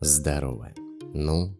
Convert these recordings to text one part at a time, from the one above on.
Здорово. Ну,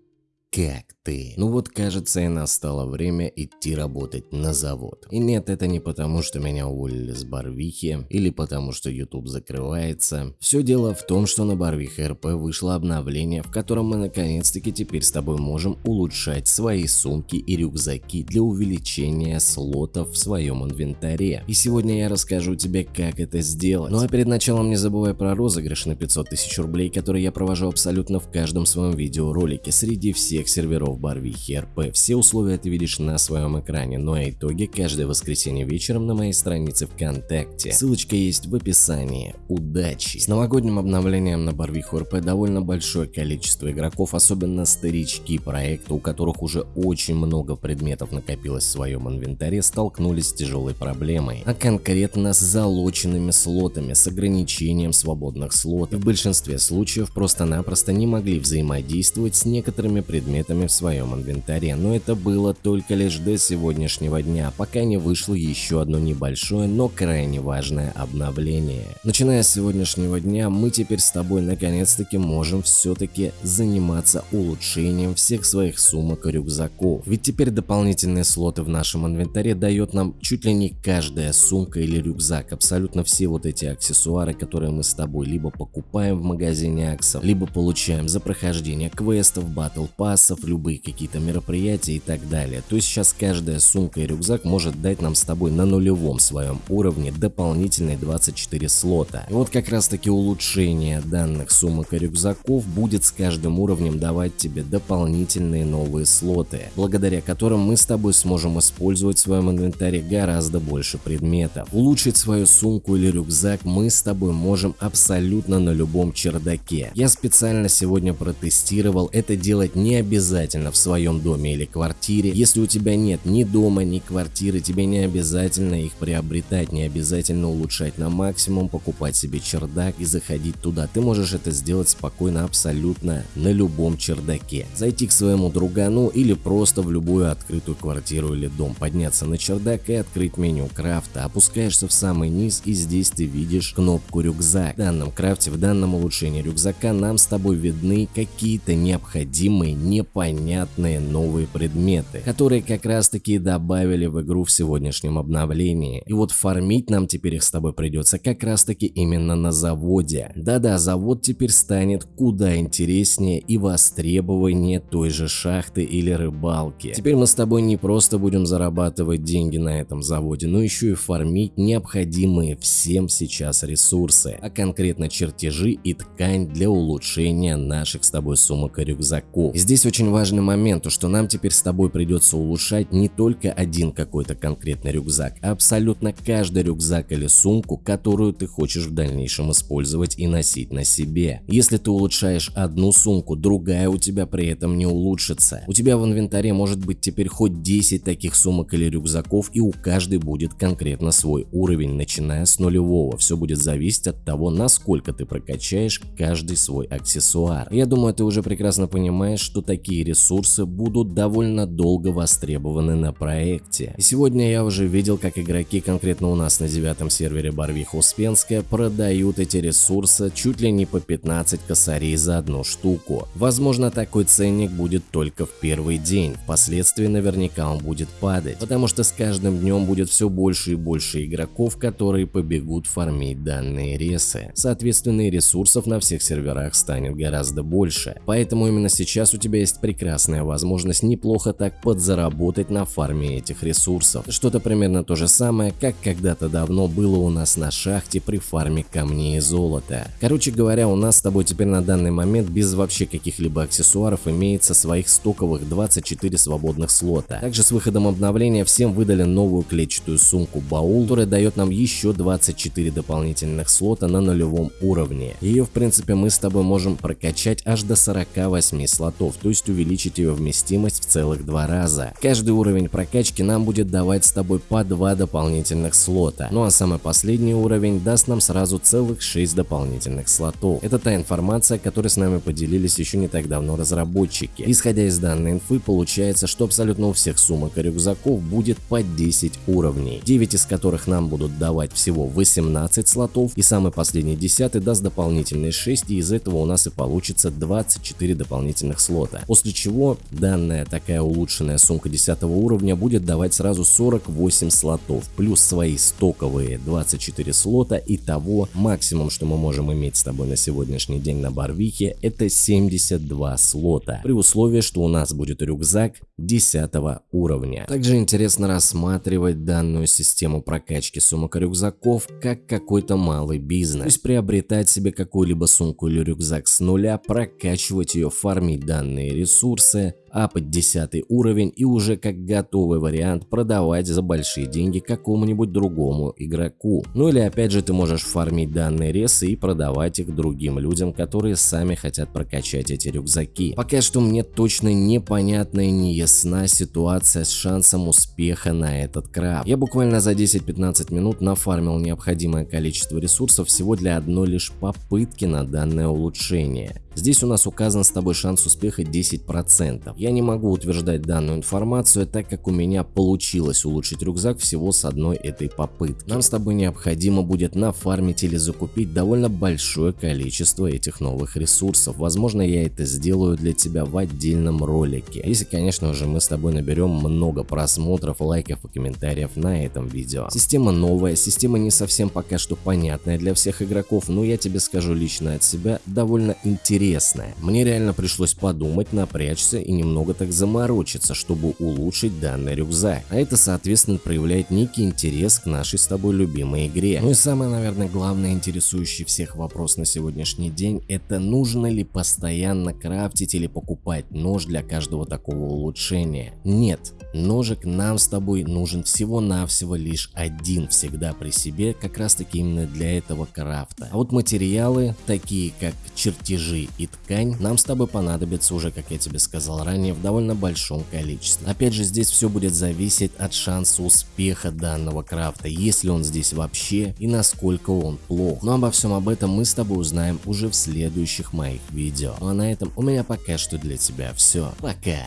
как ты? Ну вот кажется и настало время идти работать на завод. И нет, это не потому, что меня уволили с Барвихи или потому, что YouTube закрывается. Все дело в том, что на Барвихе РП вышло обновление, в котором мы наконец-таки теперь с тобой можем улучшать свои сумки и рюкзаки для увеличения слотов в своем инвентаре. И сегодня я расскажу тебе, как это сделать. Ну а перед началом не забывай про розыгрыш на 500 тысяч рублей, который я провожу абсолютно в каждом своем видеоролике среди всех всех серверов Барвихи РП. Все условия ты видишь на своем экране, ну а итоги каждое воскресенье вечером на моей странице ВКонтакте. Ссылочка есть в описании. Удачи! С новогодним обновлением на Барвиху РП довольно большое количество игроков, особенно старички проекта, у которых уже очень много предметов накопилось в своем инвентаре, столкнулись с тяжелой проблемой, а конкретно с залоченными слотами, с ограничением свободных слотов. В большинстве случаев просто-напросто не могли взаимодействовать с некоторыми предметами предметами в своем инвентаре, но это было только лишь до сегодняшнего дня, пока не вышло еще одно небольшое, но крайне важное обновление. Начиная с сегодняшнего дня, мы теперь с тобой наконец-таки можем все-таки заниматься улучшением всех своих сумок и рюкзаков. Ведь теперь дополнительные слоты в нашем инвентаре дает нам чуть ли не каждая сумка или рюкзак, абсолютно все вот эти аксессуары, которые мы с тобой либо покупаем в магазине Аксов, либо получаем за прохождение квестов, Battle Pass, классов, любые какие-то мероприятия и так далее. То есть сейчас каждая сумка и рюкзак может дать нам с тобой на нулевом своем уровне дополнительные 24 слота. И вот как раз таки улучшение данных сумок и рюкзаков будет с каждым уровнем давать тебе дополнительные новые слоты, благодаря которым мы с тобой сможем использовать в своем инвентаре гораздо больше предметов. Улучшить свою сумку или рюкзак мы с тобой можем абсолютно на любом чердаке. Я специально сегодня протестировал это делать не обязательно обязательно в своем доме или квартире. Если у тебя нет ни дома, ни квартиры, тебе не обязательно их приобретать, не обязательно улучшать на максимум, покупать себе чердак и заходить туда. Ты можешь это сделать спокойно абсолютно на любом чердаке. Зайти к своему другану или просто в любую открытую квартиру или дом, подняться на чердак и открыть меню крафта. Опускаешься в самый низ и здесь ты видишь кнопку рюкзак. В данном крафте, в данном улучшении рюкзака нам с тобой видны какие-то необходимые, не непонятные новые предметы, которые как раз таки добавили в игру в сегодняшнем обновлении. И вот фармить нам теперь их с тобой придется как раз таки именно на заводе. Да-да, завод теперь станет куда интереснее и востребованнее той же шахты или рыбалки. Теперь мы с тобой не просто будем зарабатывать деньги на этом заводе, но еще и фармить необходимые всем сейчас ресурсы, а конкретно чертежи и ткань для улучшения наших с тобой сумок и рюкзаков. И здесь очень важный момент, то что нам теперь с тобой придется улучшать не только один какой-то конкретный рюкзак, а абсолютно каждый рюкзак или сумку, которую ты хочешь в дальнейшем использовать и носить на себе. Если ты улучшаешь одну сумку, другая у тебя при этом не улучшится. У тебя в инвентаре может быть теперь хоть 10 таких сумок или рюкзаков и у каждой будет конкретно свой уровень, начиная с нулевого. Все будет зависеть от того, насколько ты прокачаешь каждый свой аксессуар. Я думаю, ты уже прекрасно понимаешь, что такие такие ресурсы будут довольно долго востребованы на проекте. И сегодня я уже видел, как игроки конкретно у нас на девятом сервере Барвиха Успенская продают эти ресурсы чуть ли не по 15 косарей за одну штуку. Возможно такой ценник будет только в первый день, впоследствии наверняка он будет падать, потому что с каждым днем будет все больше и больше игроков, которые побегут фармить данные ресы. Соответственно и ресурсов на всех серверах станет гораздо больше, поэтому именно сейчас у тебя есть прекрасная возможность неплохо так подзаработать на фарме этих ресурсов. Что-то примерно то же самое, как когда-то давно было у нас на шахте при фарме камней и золота. Короче говоря, у нас с тобой теперь на данный момент без вообще каких-либо аксессуаров имеется своих стоковых 24 свободных слота. Также с выходом обновления всем выдали новую клетчатую сумку баул, которая дает нам еще 24 дополнительных слота на нулевом уровне. Ее в принципе мы с тобой можем прокачать аж до 48 слотов, то есть есть увеличить ее вместимость в целых два раза. Каждый уровень прокачки нам будет давать с тобой по два дополнительных слота. Ну а самый последний уровень даст нам сразу целых 6 дополнительных слотов. Это та информация, которой с нами поделились еще не так давно разработчики. Исходя из данной инфы, получается, что абсолютно у всех сумок и рюкзаков будет по 10 уровней, 9 из которых нам будут давать всего 18 слотов, и самый последний 10 даст дополнительные 6, и из этого у нас и получится 24 дополнительных слота. После чего данная такая улучшенная сумка 10 уровня будет давать сразу 48 слотов, плюс свои стоковые 24 слота, и того максимум, что мы можем иметь с тобой на сегодняшний день на Барвихе, это 72 слота, при условии, что у нас будет рюкзак 10 уровня. Также интересно рассматривать данную систему прокачки сумок и рюкзаков как какой-то малый бизнес. То есть приобретать себе какую-либо сумку или рюкзак с нуля, прокачивать ее, фармить данные ресурсы, апать 10 уровень и уже как готовый вариант продавать за большие деньги какому-нибудь другому игроку. Ну или опять же ты можешь фармить данные ресы и продавать их другим людям, которые сами хотят прокачать эти рюкзаки. Пока что мне точно непонятна и не ясна ситуация с шансом успеха на этот крафт. Я буквально за 10-15 минут нафармил необходимое количество ресурсов всего для одной лишь попытки на данное улучшение. Здесь у нас указан с тобой шанс успеха 10%. Я не могу утверждать данную информацию, так как у меня получилось улучшить рюкзак всего с одной этой попытки. Нам с тобой необходимо будет нафармить или закупить довольно большое количество этих новых ресурсов. Возможно, я это сделаю для тебя в отдельном ролике. Если, конечно же, мы с тобой наберем много просмотров, лайков и комментариев на этом видео. Система новая, система не совсем пока что понятная для всех игроков, но я тебе скажу лично от себя, довольно интересная. Мне реально пришлось подумать, напрячься и немного так заморочиться, чтобы улучшить данный рюкзак. А это соответственно проявляет некий интерес к нашей с тобой любимой игре. Ну и самое, наверное, главное интересующий всех вопрос на сегодняшний день, это нужно ли постоянно крафтить или покупать нож для каждого такого улучшения? Нет, ножик нам с тобой нужен всего-навсего лишь один всегда при себе, как раз таки именно для этого крафта. А вот материалы, такие как чертежи и ткань нам с тобой понадобится уже, как я тебе сказал ранее, в довольно большом количестве. Опять же, здесь все будет зависеть от шанса успеха данного крафта, если он здесь вообще и насколько он плох. Но обо всем об этом мы с тобой узнаем уже в следующих моих видео. Ну а на этом у меня пока что для тебя все. Пока!